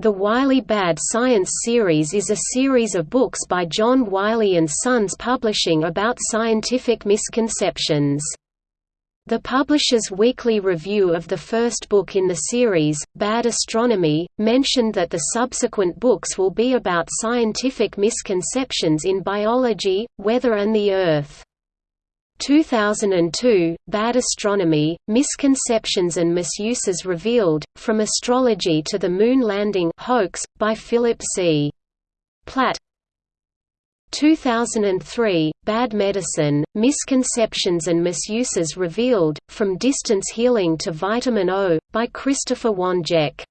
The Wiley Bad Science series is a series of books by John Wiley and Sons Publishing about scientific misconceptions. The publisher's weekly review of the first book in the series, Bad Astronomy, mentioned that the subsequent books will be about scientific misconceptions in biology, weather and the Earth. 2002, Bad Astronomy, Misconceptions and Misuses Revealed, From Astrology to the Moon Landing Hoax, by Philip C. Plait 2003, Bad Medicine, Misconceptions and Misuses Revealed, From Distance Healing to Vitamin O, by Christopher Wanjek